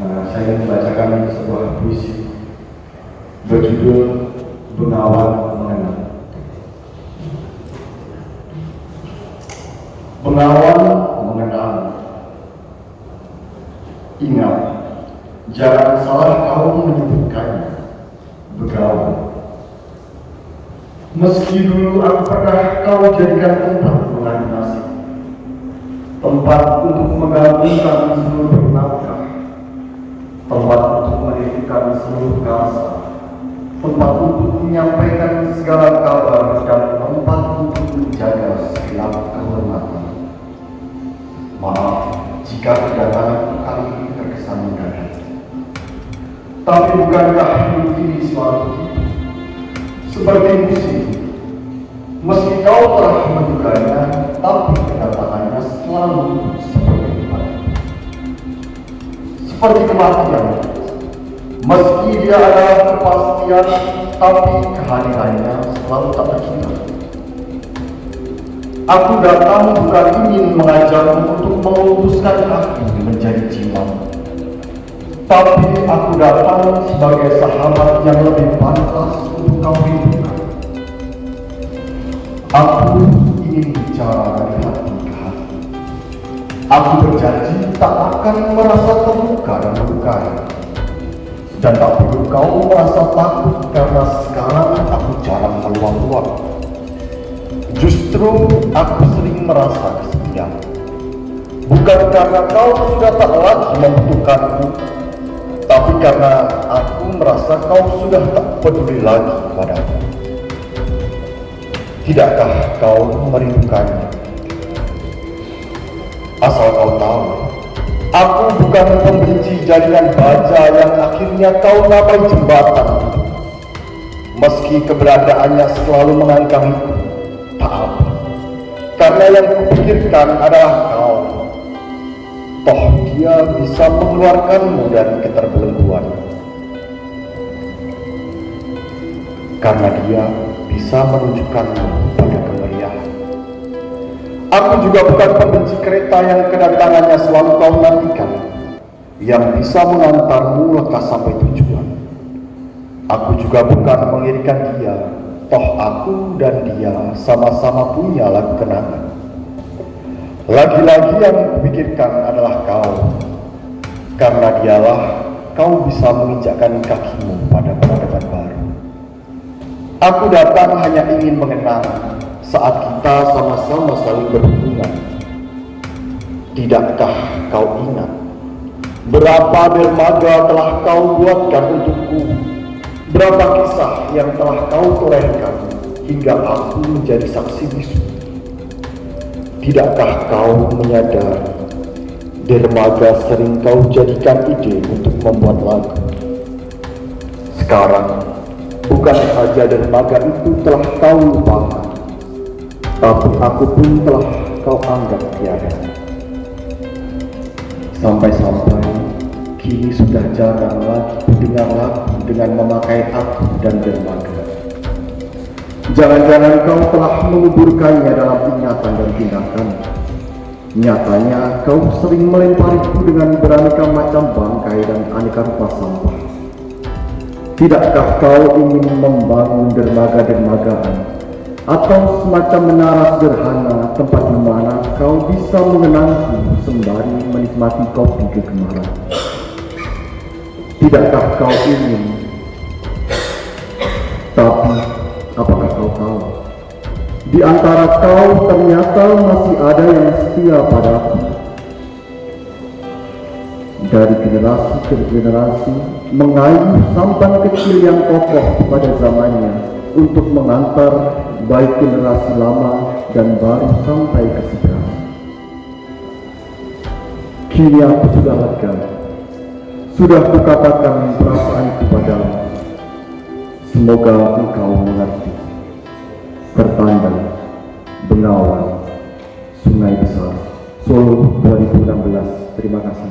Nah, saya ingin membacakan sebuah puisi berjudul Bengawan Mengenang. Bengawan mengenang. Ingat, jangan salah kau menyebutkannya. Begawan. Meski dulu aku pernah kau jadikan tempat mengadu tempat untuk menggabungkan seluruh nafkah, tempat untuk menitipkan seluruh kasa, tempat untuk menyampaikan segala kabar dan tempat untuk menjaga segala kehormatan. Maaf jika kedatangan kali ini terkesan mendadak. Tapi bukankah hidup ini selalu? Seperti musim, meski kau telah menduganya, tapi kedatangannya selalu seperti. Seperti kematian, meski dia adalah kepastian, tapi kehadirannya selalu tak terkira. Aku datang bukan ingin mengajarmu untuk meluruskan hati menjadi jiwa. Tapi aku datang sebagai sahabat yang lebih pantas untuk kau rindukan. Aku ingin bicara dari hati ke hati. Aku berjanji tak akan merasa terluka dan melukai. Dan tak perlu kau merasa takut karena sekarang aku jarang meluang-luang. Justru aku sering merasa kesepian. Bukan karena kau sudah tak lagi membutuhkanku, tapi karena aku merasa kau sudah tak peduli lagi padaku. Tidakkah kau merindukannya? Asal kau tahu, aku bukan pembenci jaringan baja yang akhirnya kau namai jembatan. Meski keberadaannya selalu mengangkangiku, tak apa. Karena yang kupikirkan adalah kau. Toh dia bisa mengeluarkanmu dari keterbelengguan. Karena dia bisa menunjukkanmu pada kemeriahan. Aku juga bukan pembenci kereta yang kedatangannya selalu kau nantikan, yang bisa mengantarmu lekas sampai tujuan. Aku juga bukan mengirikan dia, toh aku dan dia sama-sama punya lagu kenangan. Lagi-lagi yang kupikirkan adalah kau, karena dialah kau bisa menginjakkan kakimu pada peradaban baru. Aku datang hanya ingin mengenang saat kita sama-sama saling berhubungan. Tidakkah kau ingat berapa dermaga telah kau buatkan untukku? Berapa kisah yang telah kau torehkan hingga aku menjadi saksi bisu? Tidakkah kau menyadari dermaga sering kau jadikan ide untuk membuat lagu? Sekarang bukan saja dermaga itu telah kau lupakan, tapi aku pun telah kau anggap tiada. Sampai-sampai kini sudah jarang lagi mendengar lagu dengan memakai aku dan dermaga. Jangan-jangan kau telah menguburkannya dalam ingatan dan tindakan. Nyatanya kau sering melempariku dengan beraneka macam bangkai dan aneka rupa sampah. Tidakkah kau ingin membangun dermaga-dermagaan atau semacam menara sederhana tempat di mana kau bisa mengenangku sembari menikmati kopi kegemaran? Tidakkah kau ingin? Tapi apakah kau tahu? Di antara kau ternyata masih ada yang setia padaku. Dari generasi ke generasi mengayuh sampan kecil yang kokoh pada zamannya untuk mengantar baik generasi lama dan baru sampai ke sekarang. Kini aku sudah lega, sudah kukatakan perasaan kepadamu. Semoga engkau mengerti. Tertanda Bengawan Sungai Besar Solo 2016 Terima kasih